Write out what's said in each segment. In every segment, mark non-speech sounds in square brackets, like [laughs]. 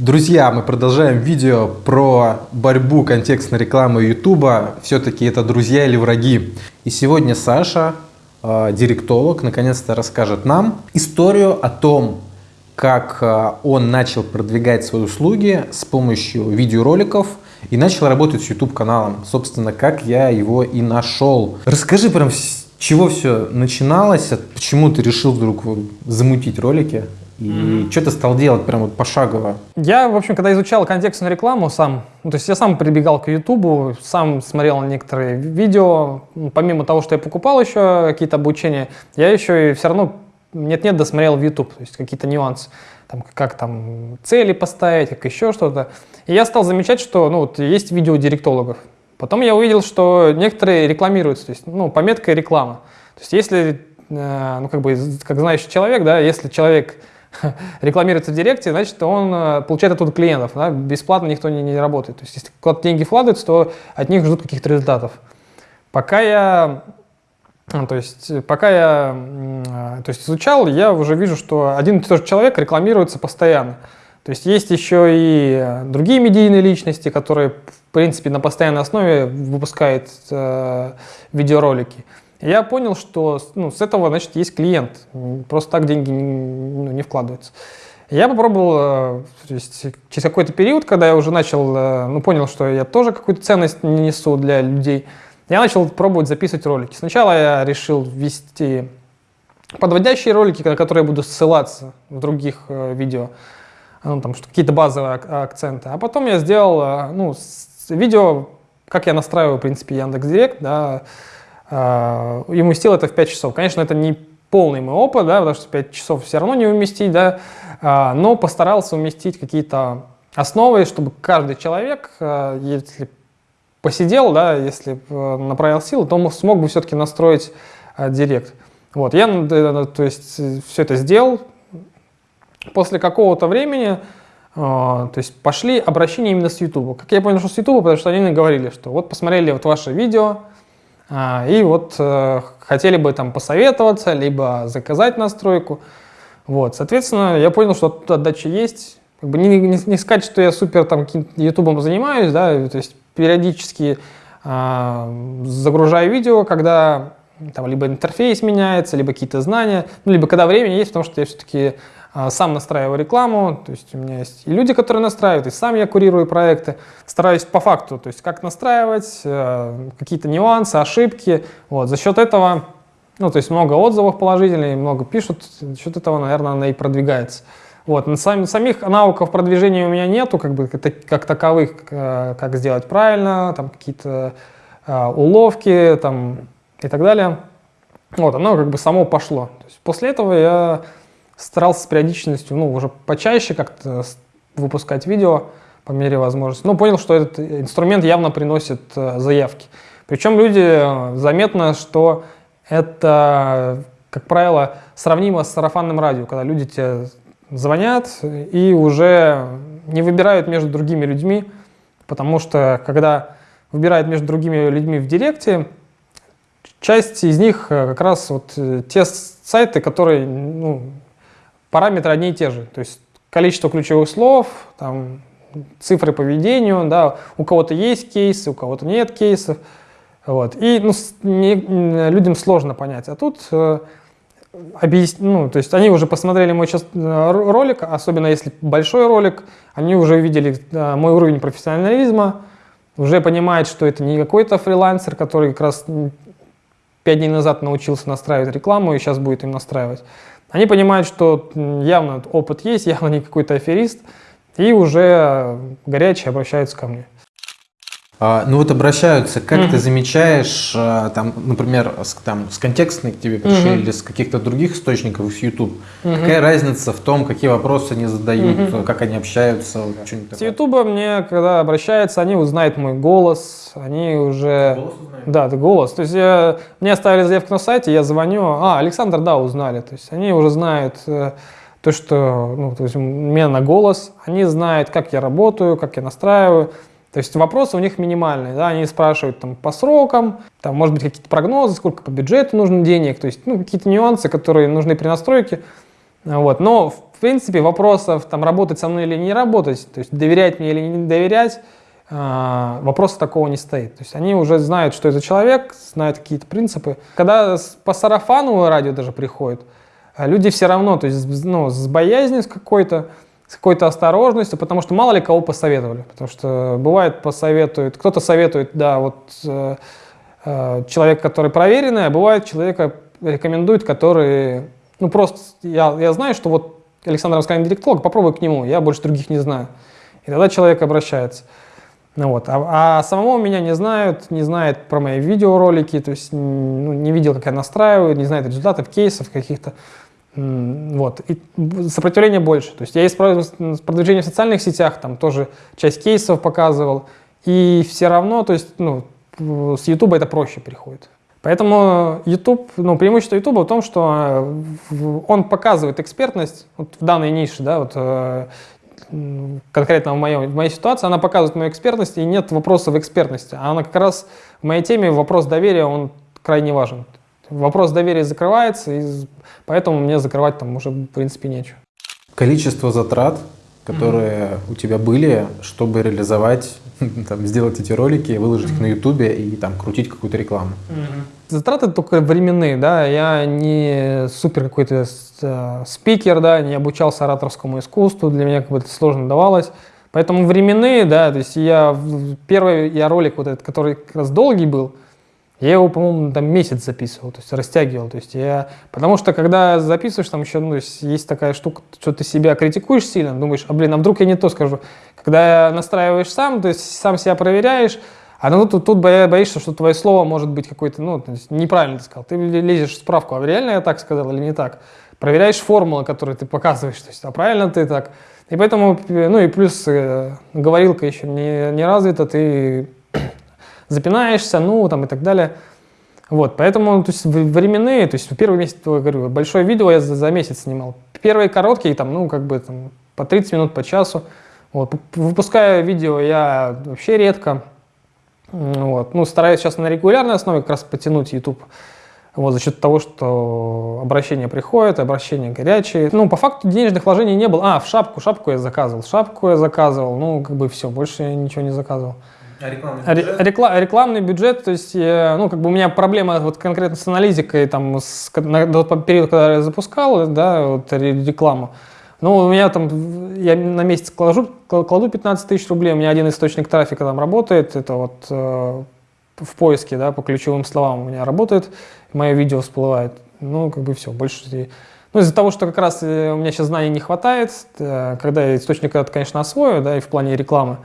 Друзья, мы продолжаем видео про борьбу контекстной рекламы YouTube. Все-таки это друзья или враги. И сегодня Саша, э, директолог, наконец-то расскажет нам историю о том, как э, он начал продвигать свои услуги с помощью видеороликов и начал работать с YouTube каналом. Собственно, как я его и нашел. Расскажи прям, с чего все начиналось, почему ты решил вдруг замутить ролики? И mm-hmm. что ты стал делать прям вот пошагово? Я, в общем, когда изучал контекстную рекламу сам, ну, то есть я сам прибегал к Ютубу, сам смотрел некоторые видео, помимо того, что я покупал еще какие-то обучения, я еще и все равно нет-нет досмотрел в YouTube, то есть какие-то нюансы, там, как там цели поставить, как еще что-то. И я стал замечать, что ну, вот есть видео директологов. Потом я увидел, что некоторые рекламируются, то есть ну, пометка реклама. То есть если, э, ну как бы, как знающий человек, да, если человек [laughs] рекламируется в Директе, значит, он э, получает оттуда клиентов. Да? Бесплатно никто не, не работает. То есть, если куда-то деньги вкладываются, то от них ждут каких-то результатов. Пока я, то есть, пока я э, то есть, изучал, я уже вижу, что один и тот же человек рекламируется постоянно. То есть есть еще и другие медийные личности, которые, в принципе, на постоянной основе выпускают э, видеоролики. Я понял, что ну, с этого, значит, есть клиент. Просто так деньги ну, не вкладываются. Я попробовал, э, то есть через какой-то период, когда я уже начал, э, ну, понял, что я тоже какую-то ценность несу для людей, я начал пробовать записывать ролики. Сначала я решил ввести подводящие ролики, на которые я буду ссылаться в других э, видео, ну, там какие-то базовые акценты. А потом я сделал, ну, видео, как я настраиваю, в принципе, Яндекс.Директ, да, а, и уместил это в 5 часов. Конечно, это не полный мой опыт, да, потому что 5 часов все равно не уместить, да, а, но постарался уместить какие-то основы, чтобы каждый человек, а, если посидел, да, если направил силы, то смог бы все-таки настроить директ. Вот, я, то есть, все это сделал. После какого-то времени, то есть, пошли обращения именно с YouTube. Как я понял, что с YouTube, потому что они говорили, что вот посмотрели вот ваше видео, и вот э, хотели бы там посоветоваться, либо заказать настройку. Вот, соответственно, я понял, что отдача есть. Как бы не, не, не сказать, что я супер там ютубом занимаюсь, да, то есть периодически э, загружаю видео, когда там либо интерфейс меняется, либо какие-то знания, ну, либо когда время есть, потому что я все-таки а, сам настраиваю рекламу, то есть у меня есть и люди, которые настраивают, и сам я курирую проекты, стараюсь по факту, то есть как настраивать, э, какие-то нюансы, ошибки, вот, за счет этого, ну, то есть много отзывов положительных, много пишут, за счет этого, наверное, она и продвигается. Вот, сам, самих навыков продвижения у меня нету, как бы, как таковых, э, как сделать правильно, там какие-то э, уловки, там, и так далее. Вот, оно как бы само пошло. После этого я старался с периодичностью, ну, уже почаще как-то выпускать видео по мере возможности. Но понял, что этот инструмент явно приносит э, заявки. Причем люди, э, заметно, что это, как правило, сравнимо с сарафанным радио, когда люди тебе звонят и уже не выбирают между другими людьми, потому что когда выбирают между другими людьми в директе, часть из них э, как раз вот те сайты, которые ну, параметры одни и те же. То есть количество ключевых слов, там, цифры по ведению, да, у кого-то есть кейсы, у кого-то нет кейсов. Вот. И ну, не, людям сложно понять. А тут э, объяс... ну, то есть они уже посмотрели мой сейчас э, ролик, особенно если большой ролик, они уже увидели э, мой уровень профессионализма, уже понимают, что это не какой-то фрилансер, который как раз пять дней назад научился настраивать рекламу и сейчас будет им настраивать. Они понимают, что явно опыт есть, явно не какой-то аферист, и уже горячие обращаются ко мне. А, ну вот обращаются, как mm-hmm. ты замечаешь, а, там, например, с, там, с контекстной к тебе пришли mm-hmm. или с каких-то других источников, с YouTube, mm-hmm. какая разница в том, какие вопросы они задают, mm-hmm. как они общаются? Вот, с YouTube мне, когда обращаются, они узнают мой голос, они уже... Голос узнают? Да, это голос. То есть я, мне оставили заявку на сайте, я звоню, а, Александр, да, узнали. То есть они уже знают э, то, что, ну, то есть у меня на голос, они знают, как я работаю, как я настраиваю, то есть вопросы у них минимальные, да, они спрашивают там по срокам, там может быть какие-то прогнозы, сколько по бюджету нужно денег, то есть ну, какие-то нюансы, которые нужны при настройке. Вот. Но принципе, вопросов, там, работать со мной или не работать, то есть доверять мне или не доверять, э, вопроса такого не стоит. То есть они уже знают, что это человек, знают какие-то принципы. Когда по сарафану радио даже приходит, а люди все равно, то есть ну, с боязнью какой-то, с какой-то осторожностью, потому что мало ли кого посоветовали. Потому что бывает посоветуют, кто-то советует, да, вот э, э, человек, который проверенный, а бывает человека рекомендует, который, ну просто, я, я знаю, что вот Александр Раскалин директолог, попробуй к нему, я больше других не знаю. И тогда человек обращается. Ну вот. а, а самого меня не знают, не знают про мои видеоролики, то есть ну, не видел, как я настраиваю, не знает результатов, кейсов каких-то. Вот. И сопротивление больше. То есть я использую продвижение в социальных сетях, там тоже часть кейсов показывал. И все равно, то есть, ну, с YouTube это проще приходит. Поэтому YouTube, ну, преимущество YouTube в том, что э, он показывает экспертность вот в данной нише, да, вот э, конкретно в, моем, в моей ситуации, она показывает мою экспертность, и нет вопроса в экспертности. А она как раз в моей теме вопрос доверия, он крайне важен. Вопрос доверия закрывается, и поэтому мне закрывать там уже в принципе нечего. Количество затрат, которые mm -hmm. у тебя были, чтобы реализовать, [laughs] там, сделать эти ролики, выложить mm -hmm. их на ютубе и там крутить какую-то рекламу. Mm -hmm. Затраты только временные, да, я не супер какой-то э, спикер, да, не обучался ораторскому искусству, для меня как бы это сложно давалось. Поэтому временные, да, то есть я, первый я ролик вот этот, который как раз долгий был, я его, по-моему, там месяц записывал, то есть растягивал. То есть я... Потому что когда записываешь, там еще ну, есть, такая штука, что ты себя критикуешь сильно, думаешь, а блин, а вдруг я не то скажу. Когда настраиваешь сам, то есть сам себя проверяешь, а ну, тут, тут боишься, что твое слово может быть какое-то, ну, неправильно ты сказал. Ты лезешь в справку, а реально я так сказал или не так. Проверяешь формулы, которые ты показываешь, то есть, а правильно ты так. И поэтому, ну и плюс э, говорилка еще не, не развита, ты запинаешься, ну, там и так далее. Вот, поэтому, то есть, временные, то есть, первый месяц, я говорю, большое видео я за, за месяц снимал. Первые короткие, там, ну, как бы, там, по 30 минут, по часу. Вот, выпускаю видео я вообще редко. Вот, ну, стараюсь сейчас на регулярной основе как раз потянуть YouTube. Вот, за счет того, что обращения приходят, обращения горячие. Ну, по факту денежных вложений не было. А, в шапку, шапку я заказывал, шапку я заказывал. Ну, как бы все, больше я ничего не заказывал. А рекламный бюджет? Рекла рекламный бюджет, то есть, ну, как бы у меня проблема вот конкретно с аналитикой, там, с, на, тот период, когда я запускал, да, вот рекламу, ну, у меня там, я на месяц кладу, кладу 15 тысяч рублей, у меня один источник трафика там работает, это вот э, в поиске, да, по ключевым словам у меня работает, мое видео всплывает, ну, как бы все, больше... Ну, из-за того, что как раз э, у меня сейчас знаний не хватает, э, когда я источник этот, конечно, освою, да, и в плане рекламы,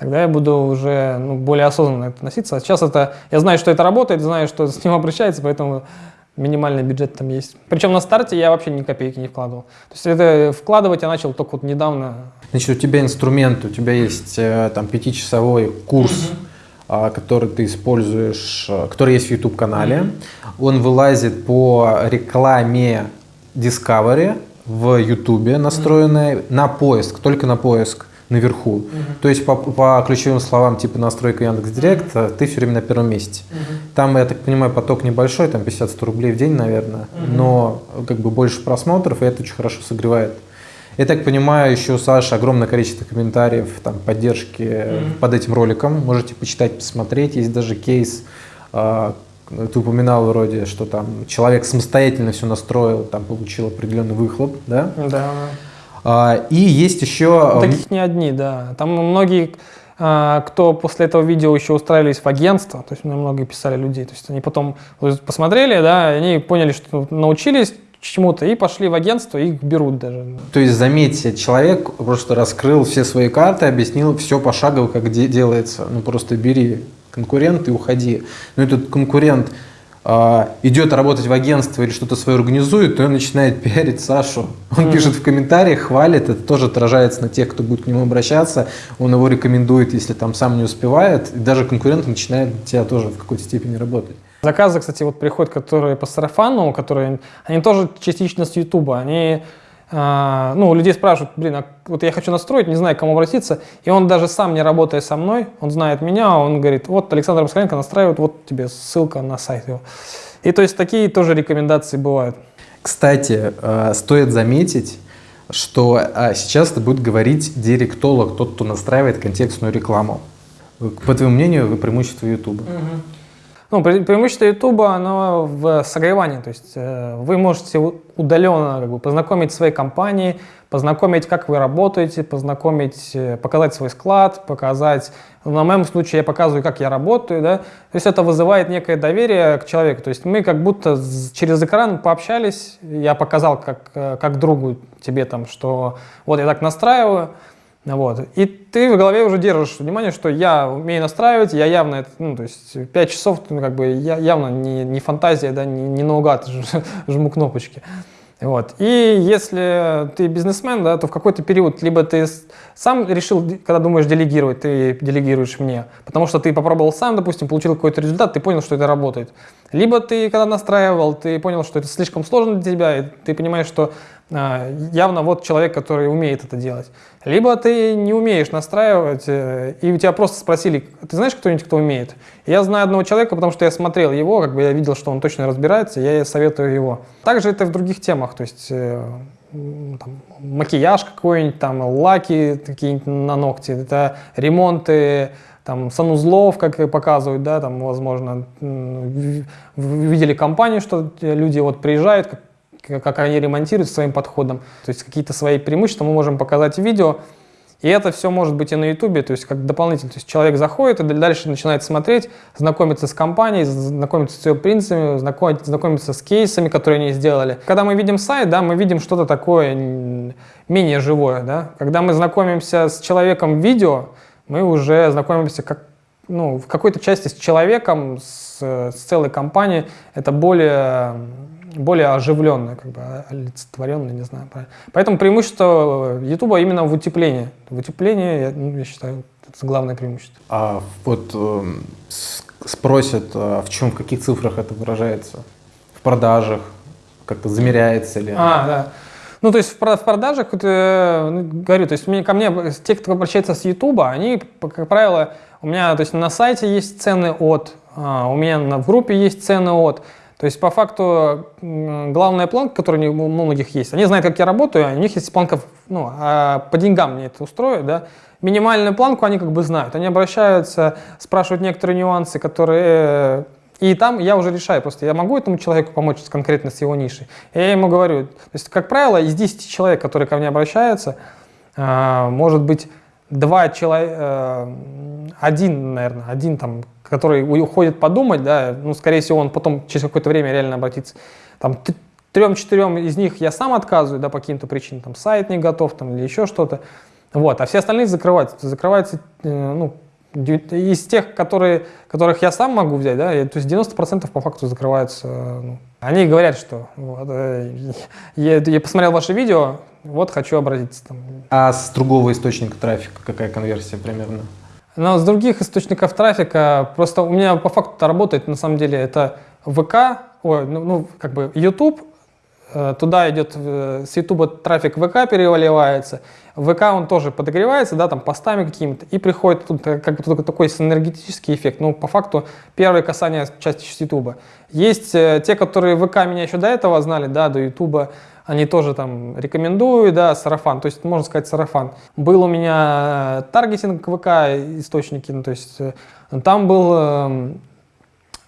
тогда я буду уже ну, более осознанно относиться. А сейчас это, я знаю, что это работает, знаю, что с ним [laughs] обращается, поэтому минимальный бюджет там есть. Причем на старте я вообще ни копейки не вкладывал. То есть это вкладывать я начал только вот недавно. Значит, у тебя инструмент, у тебя есть э, там пятичасовой курс, угу. который ты используешь, э, который есть в YouTube-канале. Он вылазит по рекламе Discovery в YouTube настроенной на поиск, только на поиск наверху. Угу. То есть по, по ключевым словам типа настройка Яндекс.Директ угу. ты все время на первом месте. Угу. Там, я так понимаю, поток небольшой, там 50-100 рублей в день, наверное, угу. но как бы больше просмотров, и это очень хорошо согревает. Я так понимаю, еще у Саши огромное количество комментариев, там, поддержки mm под этим роликом. Можете почитать, посмотреть. Есть даже кейс, э, ты упоминал вроде, что там человек самостоятельно все настроил, там получил определенный выхлоп, да? Да. А, и есть еще... Ну, таких не одни, да. Там многие, а, кто после этого видео еще устраивались в агентство, то есть мне многие писали людей, то есть они потом посмотрели, да, они поняли, что научились чему-то и пошли в агентство, и их берут даже. То есть, заметьте, человек просто раскрыл все свои карты, объяснил все пошагово, как де делается. Ну, просто бери конкурент и уходи. Но этот конкурент а, идет работать в агентство или что-то свое организует, то он начинает пиарить Сашу. Он mm пишет в комментариях, хвалит, это тоже отражается на тех, кто будет к нему обращаться, он его рекомендует, если там сам не успевает, и даже конкурент начинает тебя тоже в какой-то степени работать. Заказы, кстати, вот приходят, которые по сарафану, которые, они тоже частично с Ютуба, они а, ну, у людей спрашивают, блин, а вот я хочу настроить, не знаю, к кому обратиться, и он даже сам, не работая со мной, он знает меня, он говорит, вот Александр Москаленко настраивает, вот тебе ссылка на сайт его. И то есть такие тоже рекомендации бывают. Кстати, э, стоит заметить, что а, сейчас это будет говорить директолог, тот, кто настраивает контекстную рекламу. По твоему мнению, преимущество YouTube? Угу. Ну, пре преимущество YouTube, оно в согревании, то есть э, вы можете удаленно как бы, познакомить свои компании, познакомить, как вы работаете, познакомить, э, показать свой склад, показать, на моем случае я показываю, как я работаю, да, то есть это вызывает некое доверие к человеку, то есть мы как будто через экран пообщались, я показал как, э, как другу тебе там, что вот я так настраиваю, вот. И ты в голове уже держишь внимание, что я умею настраивать, я явно, ну, то есть 5 часов, ну, как бы, я явно не, не фантазия, да, не, не наугад [laughs] жму кнопочки. Вот. И если ты бизнесмен, да, то в какой-то период либо ты сам решил, когда думаешь делегировать, ты делегируешь мне, потому что ты попробовал сам, допустим, получил какой-то результат, ты понял, что это работает. Либо ты, когда настраивал, ты понял, что это слишком сложно для тебя, и ты понимаешь, что а, явно вот человек, который умеет это делать. Либо ты не умеешь настраивать, э, и у тебя просто спросили, ты знаешь кто-нибудь, кто умеет? Я знаю одного человека, потому что я смотрел его, как бы я видел, что он точно разбирается, я советую его. Также это в других темах, то есть э, там, макияж какой-нибудь, там, лаки какие-нибудь на ногти, это ремонты, там, санузлов, как показывают, да, там, возможно, видели компанию, что люди вот приезжают, как они ремонтируют своим подходом. То есть какие-то свои преимущества мы можем показать в видео. И это все может быть и на YouTube, то есть как дополнительно. То есть человек заходит и дальше начинает смотреть, знакомиться с компанией, знакомиться с ее принципами, знакомиться с кейсами, которые они сделали. Когда мы видим сайт, да, мы видим что-то такое менее живое. Да? Когда мы знакомимся с человеком в видео, мы уже знакомимся как, ну, в какой-то части с человеком, с, с целой компанией. Это более более оживленная, как бы олицетворенная, не знаю. Поэтому преимущество YouTube именно в утеплении. В утеплении, я, ну, я считаю, это главное преимущество. А вот э, спросят, а в чем, в каких цифрах это выражается? В продажах? Как-то замеряется ли? А, да. Ну, то есть в продажах, э, ну, говорю, то есть мне, ко мне, те, кто обращается с YouTube, они, как правило, у меня, то есть на сайте есть цены от, а, у меня в группе есть цены от, то есть, по факту, главная планка, которая у многих есть, они знают, как я работаю, у них есть планка, ну, а по деньгам мне это устроит, да. Минимальную планку они как бы знают, они обращаются, спрашивают некоторые нюансы, которые... И там я уже решаю, просто я могу этому человеку помочь конкретно с его нишей. я ему говорю, то есть, как правило, из 10 человек, которые ко мне обращаются, а, может быть, два человека, э, один, наверное, один там который уходит подумать, да, ну, скорее всего, он потом через какое-то время реально обратится. Там трем-четырем из них я сам отказываю, да, по каким-то причинам, там, сайт не готов, там, или еще что-то. Вот, а все остальные закрываются. Закрываются, э, ну, из тех, которые, которых я сам могу взять, да, то есть 90% по факту закрываются. Ну, они говорят, что вот, э, я, я посмотрел ваше видео, вот хочу обратиться. Там. А с другого источника трафика какая конверсия примерно? Но с других источников трафика, просто у меня по факту работает, на самом деле, это ВК, ой, ну, ну как бы YouTube, э, туда идет, э, с YouTube трафик ВК переливается, ВК он тоже подогревается, да, там постами какими-то, и приходит тут э, как бы такой синергетический эффект. Ну, по факту, первое касание части с YouTube. Есть те, которые ВК меня еще до этого знали, да, до YouTube, они тоже там рекомендуют, да, сарафан, то есть можно сказать сарафан. Был у меня э, таргетинг ВК источники, ну, то есть э, там был эм,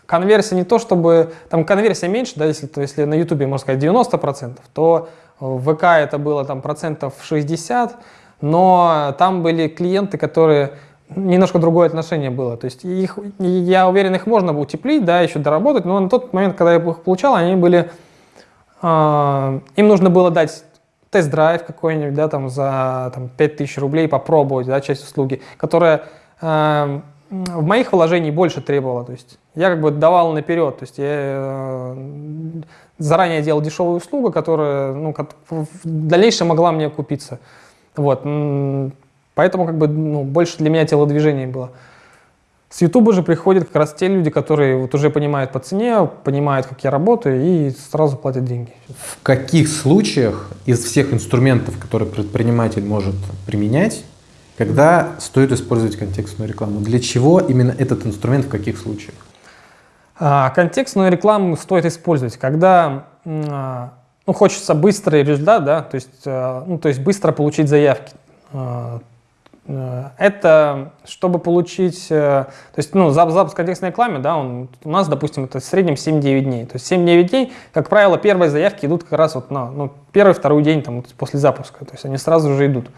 конверсия не то чтобы, там конверсия меньше, да, если, то, если на YouTube, можно сказать, 90%, то в ВК это было там процентов 60, но там были клиенты, которые немножко другое отношение было. То есть их, я уверен, их можно было утеплить, да, еще доработать, но на тот момент, когда я их получал, они были им нужно было дать тест-драйв какой-нибудь, да, там за там, 5000 рублей попробовать, да, часть услуги, которая э, в моих вложениях больше требовала, то есть я как бы давал наперед, то есть я э, заранее делал дешевую услугу, которая, ну, в дальнейшем могла мне купиться, вот, поэтому как бы, ну, больше для меня телодвижение было. С YouTube же приходят как раз те люди, которые вот уже понимают по цене, понимают, как я работаю, и сразу платят деньги. В каких случаях из всех инструментов, которые предприниматель может применять, когда стоит использовать контекстную рекламу? Для чего именно этот инструмент, в каких случаях? А, контекстную рекламу стоит использовать, когда а, ну, хочется быстрый результат, да, то есть, э, ну, то есть быстро получить заявки. Э, э, это чтобы получить, то есть, ну, запуск контекстной рекламы, да, он, у нас, допустим, это в среднем 7-9 дней. То есть 7-9 дней, как правило, первые заявки идут как раз вот на ну, первый, второй день там, после запуска. То есть они сразу же идут.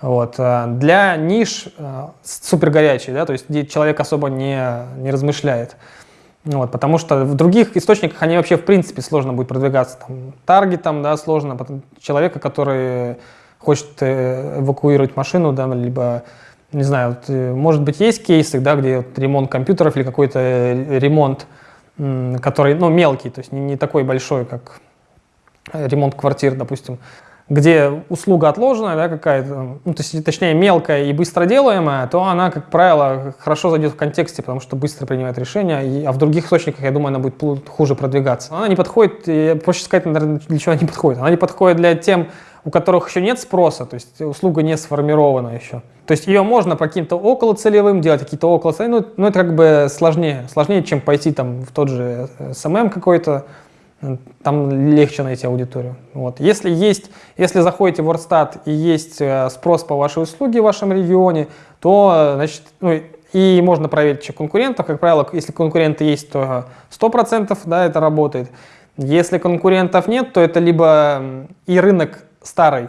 Вот. Для ниш супер горячий, да, то есть где человек особо не, не размышляет. Вот, потому что в других источниках они вообще в принципе сложно будет продвигаться. Там, таргетом, да, сложно. Потом человека, который хочет э, эвакуировать машину, да, либо, не знаю, вот, э, может быть, есть кейсы, да, где вот ремонт компьютеров или какой-то э, ремонт, который, ну, мелкий, то есть не, не такой большой, как ремонт квартир, допустим где услуга отложенная, да, какая-то, ну, то есть, точнее, мелкая и быстро делаемая, то она, как правило, хорошо зайдет в контексте, потому что быстро принимает решения, а в других источниках, я думаю, она будет хуже продвигаться. Она не подходит, проще сказать, наверное, для чего она не подходит. Она не подходит для тем, у которых еще нет спроса, то есть услуга не сформирована еще. То есть ее можно по каким-то околоцелевым делать, какие-то околоцелевые, но, но это как бы сложнее, сложнее, чем пойти там в тот же SMM какой-то, там легче найти аудиторию. Вот. Если, есть, если заходите в WordStat и есть э, спрос по вашей услуге в вашем регионе, то значит, ну, и можно проверить еще конкурентов. Как правило, если конкуренты есть, то 100% да, это работает. Если конкурентов нет, то это либо и рынок старый,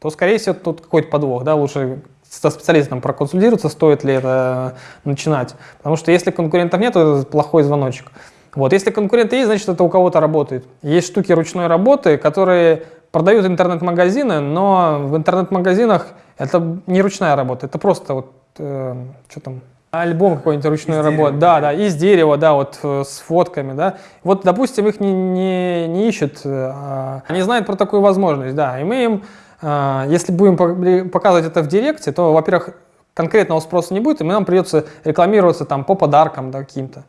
то, скорее всего, тут какой-то подвох. Да? Лучше со специалистом проконсультироваться, стоит ли это начинать. Потому что если конкурентов нет, то это плохой звоночек. Вот, если конкуренты есть, значит, это у кого-то работает. Есть штуки ручной работы, которые продают интернет-магазины, но в интернет-магазинах это не ручная работа, это просто вот, э, что там, альбом какой-нибудь ручной из работы. Да, да, из дерева, да, вот э, с фотками, да. Вот, допустим, их не, не, не ищут, э, они знают про такую возможность, да, и мы им, э, если будем показывать это в директе, то, во-первых, конкретного спроса не будет, и нам придется рекламироваться там по подаркам да, каким-то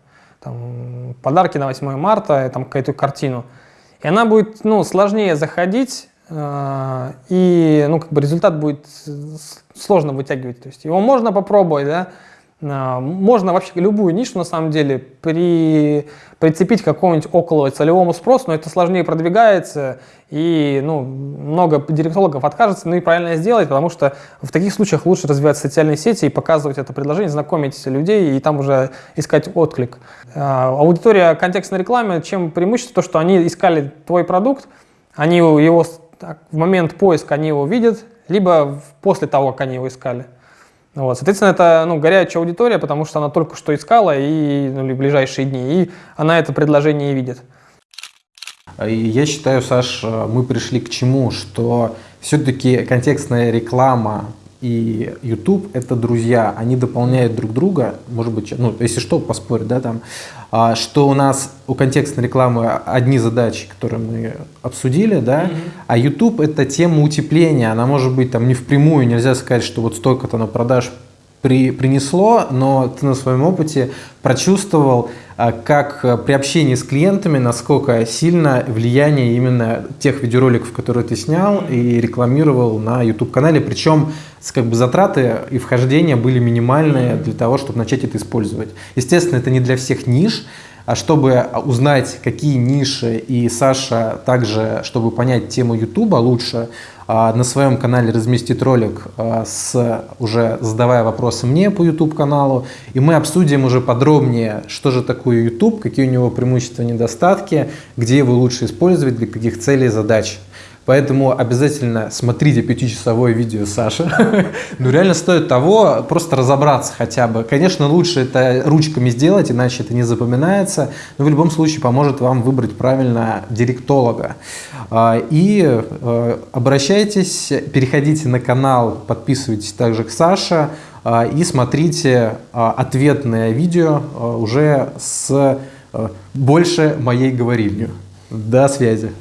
там, подарки на 8 марта, там какую-то картину. И она будет ну, сложнее заходить, э, и ну, как бы результат будет сложно вытягивать. То есть его можно попробовать, да, можно вообще любую нишу, на самом деле, при, прицепить к какому-нибудь около целевому спросу, но это сложнее продвигается, и ну, много директологов откажется, ну и правильно сделать, потому что в таких случаях лучше развивать социальные сети и показывать это предложение, знакомить людей и там уже искать отклик. А, аудитория контекстной рекламы, чем преимущество? То, что они искали твой продукт, они его в момент поиска они его видят, либо после того, как они его искали. Вот, соответственно, это ну, горячая аудитория, потому что она только что искала и ну, в ближайшие дни, и она это предложение видит. Я считаю, Саш, мы пришли к чему, что все-таки контекстная реклама и YouTube это друзья, они дополняют друг друга, может быть, ну, если что, поспорить, да, там, а, что у нас у контекстной рекламы одни задачи, которые мы обсудили, да, mm -hmm. а YouTube это тема утепления, она может быть там не впрямую, нельзя сказать, что вот столько-то на продаж при, принесло, но ты на своем опыте прочувствовал, а, как а, при общении с клиентами, насколько сильно влияние именно тех видеороликов, которые ты снял и рекламировал на YouTube-канале, причем как бы затраты и вхождения были минимальные для того, чтобы начать это использовать. Естественно, это не для всех ниш, чтобы узнать, какие ниши, и Саша также, чтобы понять тему YouTube лучше, а, на своем канале разместит ролик, а, с, уже задавая вопросы мне по YouTube каналу, и мы обсудим уже подробнее, что же такое YouTube, какие у него преимущества и недостатки, где его лучше использовать, для каких целей и задач. Поэтому обязательно смотрите пятичасовое видео Саши. [laughs] ну реально стоит того, просто разобраться хотя бы. Конечно, лучше это ручками сделать, иначе это не запоминается. Но в любом случае поможет вам выбрать правильно директолога. А, и э, обращайтесь, переходите на канал, подписывайтесь также к Саше а, и смотрите а, ответное видео уже с э, больше моей говорильню. До связи.